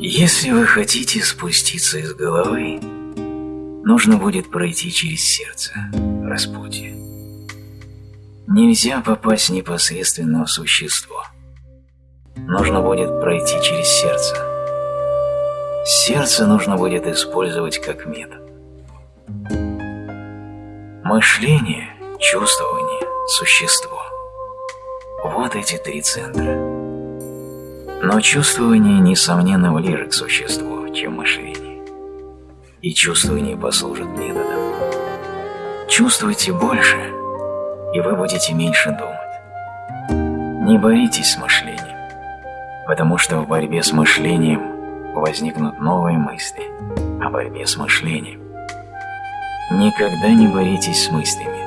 Если вы хотите спуститься из головы, нужно будет пройти через сердце, распутье. Нельзя попасть непосредственно в существо. Нужно будет пройти через сердце. Сердце нужно будет использовать как метод. Мышление, чувствование, существо. Вот эти три центра. Но чувствование, несомненно, ближе к существу, чем мышление. И чувствование послужит методом. Чувствуйте больше, и вы будете меньше думать. Не боритесь с мышлением, потому что в борьбе с мышлением возникнут новые мысли о борьбе с мышлением. Никогда не боритесь с мыслями.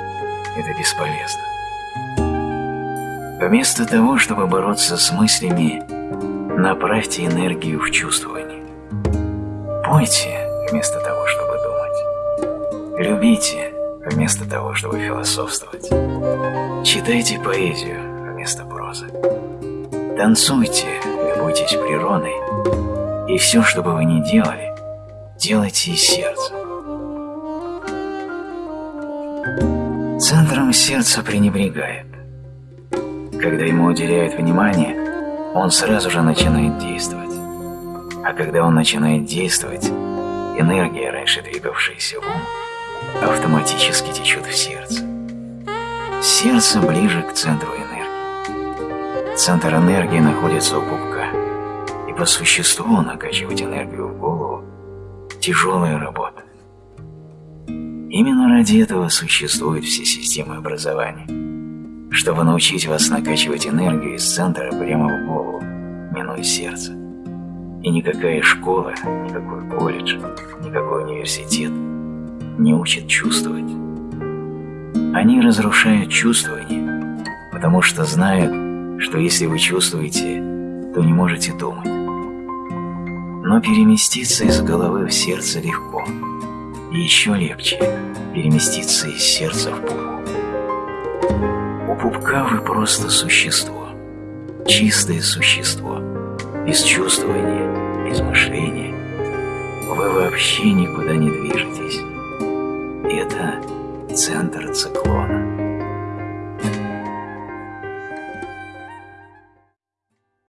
Это бесполезно. Вместо того, чтобы бороться с мыслями, направьте энергию в чувствование. Пойте вместо того, чтобы думать. Любите вместо того, чтобы философствовать. Читайте поэзию вместо прозы. Танцуйте, любуйтесь природой. И все, что бы вы ни делали, делайте из сердца. Центром сердца пренебрегает. Когда ему уделяют внимание, он сразу же начинает действовать. А когда он начинает действовать, энергия, раньше двигавшаяся в ум, автоматически течет в сердце. Сердце ближе к центру энергии. Центр энергии находится у пупка, и по существу накачивать энергию в голову – тяжелая работа. Именно ради этого существуют все системы образования, чтобы научить вас накачивать энергию из центра прямо в голову, минуя сердце. И никакая школа, никакой колледж, никакой университет не учат чувствовать. Они разрушают чувствование, потому что знают, что если вы чувствуете, то не можете думать. Но переместиться из головы в сердце легко – и еще легче переместиться из сердца в пупок. У пупка вы просто существо, чистое существо, без чувствования, без мышления. Вы вообще никуда не движетесь. Это центр циклона.